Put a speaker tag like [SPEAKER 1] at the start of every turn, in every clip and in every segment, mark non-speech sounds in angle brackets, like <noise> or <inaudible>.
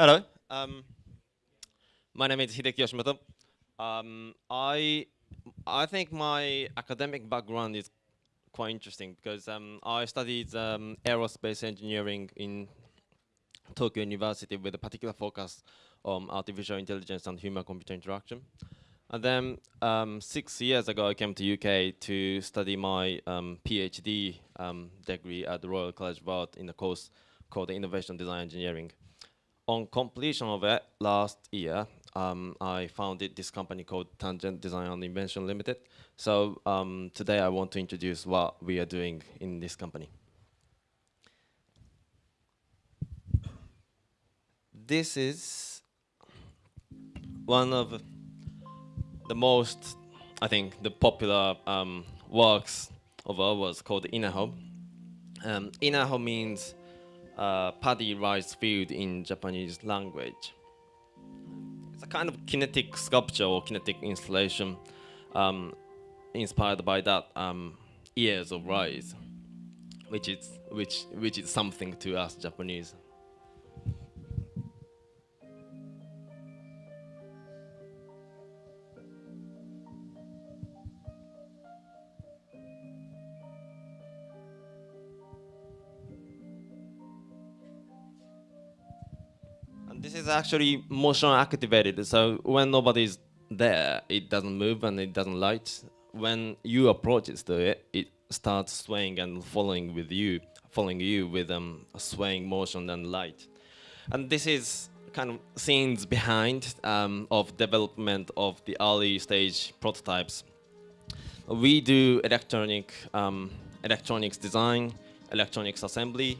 [SPEAKER 1] Hello. Um, my name is Hideki Yoshimoto. Um, I I think my academic background is quite interesting because um, I studied um, aerospace engineering in Tokyo University with a particular focus on artificial intelligence and human-computer interaction. And then um, six years ago, I came to UK to study my um, PhD degree at the Royal College of Art in a course called Innovation Design Engineering. On completion of it last year, um, I founded this company called Tangent Design and Invention Limited. So um, today I want to introduce what we are doing in this company. This is one of the most, I think, the popular um, works of ours called Inaho. Um, Inaho means uh, paddy rice field in Japanese language. It's a kind of kinetic sculpture or kinetic installation um, inspired by that um, ears of rice, which is which which is something to us Japanese. This is actually motion activated. So when nobody's there, it doesn't move and it doesn't light. When you approach it to it, it starts swaying and following with you, following you with um, a swaying motion and light. And this is kind of scenes behind um, of development of the early stage prototypes. We do electronic um, electronics design, electronics assembly.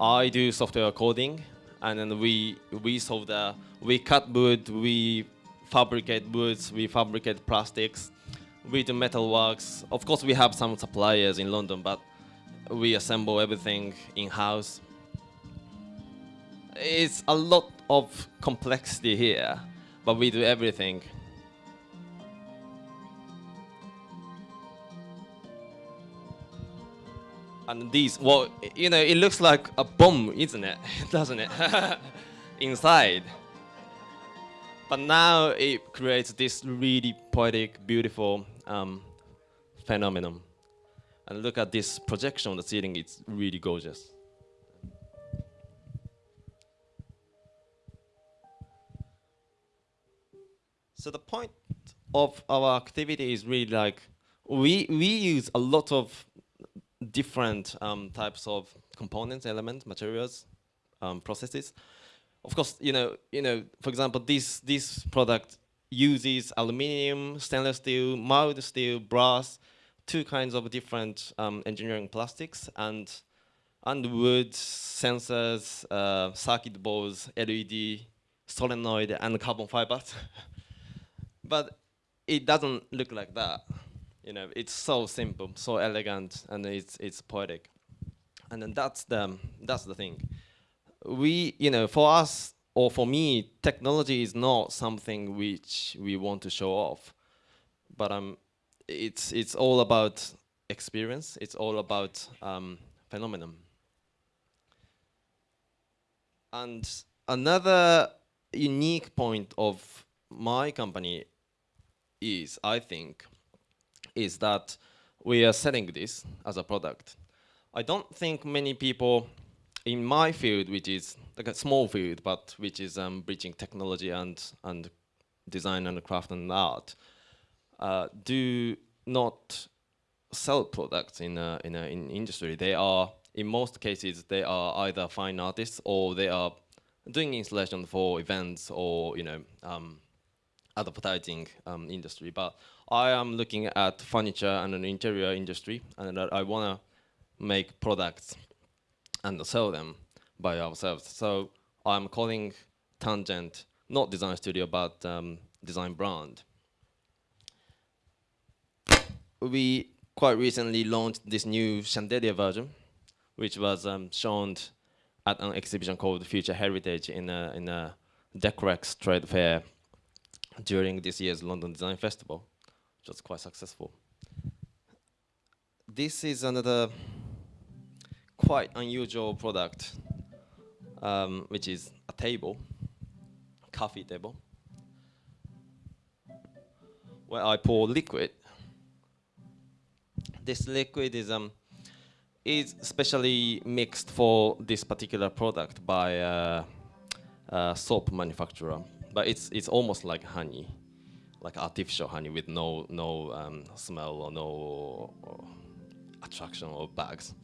[SPEAKER 1] I do software coding, and then we we solve the we cut wood, we fabricate woods, we fabricate plastics, we do metal works. Of course, we have some suppliers in London, but we assemble everything in house. It's a lot of complexity here, but we do everything. And these, well, you know, it looks like a bomb, isn't it? <laughs> Doesn't it? <laughs> Inside. But now it creates this really poetic, beautiful um, phenomenon. And look at this projection on the ceiling, it's really gorgeous. So the point of our activity is really like, we, we use a lot of different um, types of components, elements, materials, um, processes. Of course, you know, you know, for example, this this product uses aluminium, stainless steel, mild steel, brass, two kinds of different um, engineering plastics, and and wood, sensors, uh, circuit boards, LED, solenoid, and carbon fibers. <laughs> but it doesn't look like that. You know, it's so simple, so elegant, and it's it's poetic. And then that's the that's the thing. We, you know, for us or for me, technology is not something which we want to show off, but um, it's it's all about experience. It's all about um, phenomenon. And another unique point of my company is, I think, is that we are selling this as a product. I don't think many people in my field, which is like a small field, but which is um, bridging technology and, and design and craft and art, uh, do not sell products in a, in a in industry. They are, in most cases, they are either fine artists or they are doing installation for events or, you know, um, advertising um, industry. But I am looking at furniture and an interior industry, and I want to make products and sell them by ourselves. So I'm calling Tangent not design studio, but um, design brand. We quite recently launched this new chandelier version, which was um, shown at an exhibition called Future Heritage in a, in a Decorex trade fair during this year's London Design Festival which was quite successful. This is another quite unusual product, um, which is a table. coffee table where I pour liquid. This liquid is um is specially mixed for this particular product by a, a soap manufacturer, but it's it's almost like honey, like artificial honey with no no um, smell or no or attraction or bags.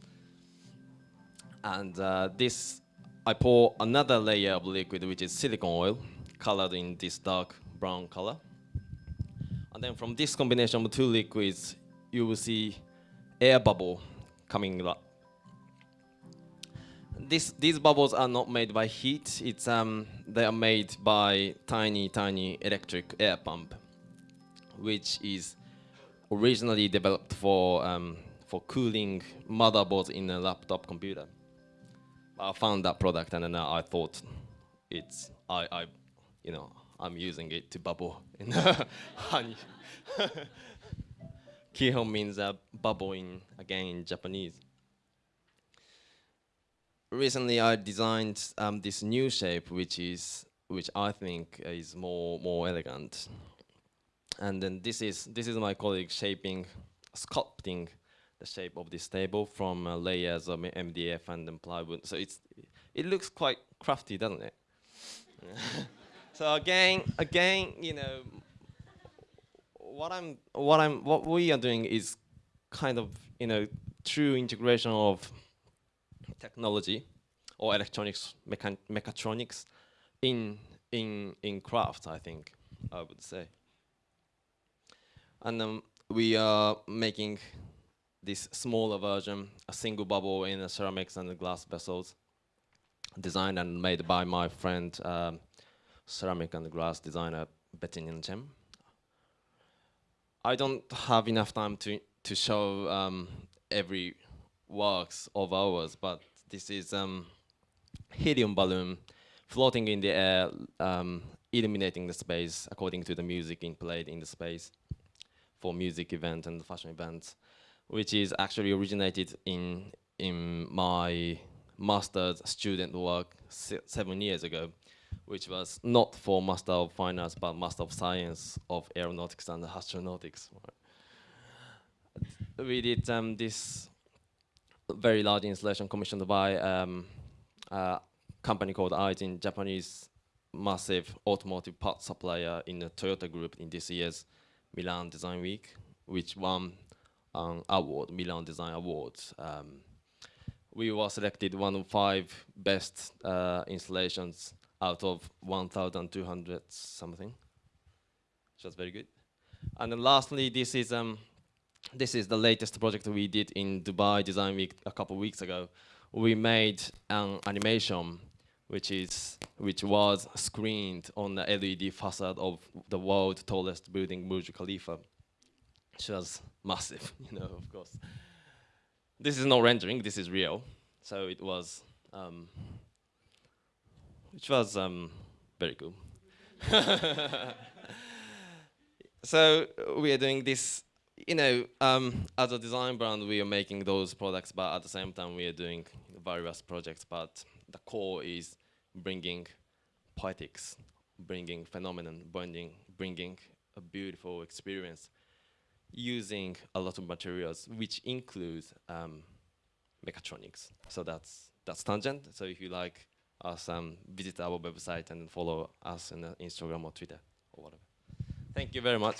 [SPEAKER 1] And uh, this, I pour another layer of liquid, which is silicone oil, colored in this dark brown color. And then from this combination of two liquids, you will see air bubble coming up. This, these bubbles are not made by heat, it's, um, they are made by tiny, tiny electric air pump, which is originally developed for, um, for cooling motherboards in a laptop computer. I found that product and then I thought it's, I, I, you know, I'm using it to bubble in <laughs> honey. <laughs> Kiho means uh, bubble in, again, in Japanese. Recently, I designed um, this new shape, which is, which I think is more, more elegant. And then this is, this is my colleague shaping, sculpting the shape of this table from uh, layers of MDF and then plywood. So it's, it looks quite crafty, doesn't it? <laughs> so again, again, you know, what I'm, what I'm, what we are doing is kind of, you know, true integration of technology or electronics, mechatronics in in in craft. I think I would say. And um, we are making this smaller version, a single bubble in the ceramics and glass vessels, designed and made by my friend, um, ceramic and glass designer Bettinyan Chen. I don't have enough time to to show um, every works of ours, but this is um, helium balloon floating in the air, um, illuminating the space according to the music in played in the space for music event and fashion events, which is actually originated in in my master's student work se seven years ago, which was not for Master of Finance, but Master of Science of Aeronautics and Astronautics. We did um, this very large installation commissioned by um, a company called Aisin, Japanese massive automotive part supplier in the Toyota group in this year's Milan Design Week, which won an award, Milan Design Awards. Um, we were selected one of five best uh, installations out of 1,200 something, which was very good. And then lastly, this is um, this is the latest project we did in Dubai Design Week a couple of weeks ago. We made an animation which is which was screened on the LED facade of the world's tallest building, Burj Khalifa, which was massive, <laughs> you know, of course. This is no rendering, this is real. So it was, um, which was um, very cool. <laughs> so we are doing this you know, um, as a design brand, we are making those products, but at the same time, we are doing various projects. But the core is bringing poetics, bringing phenomenon, bringing, bringing a beautiful experience, using a lot of materials, which includes um, mechatronics. So that's that's tangent. So if you like us, um, visit our website and follow us on Instagram or Twitter or whatever. Thank you very much.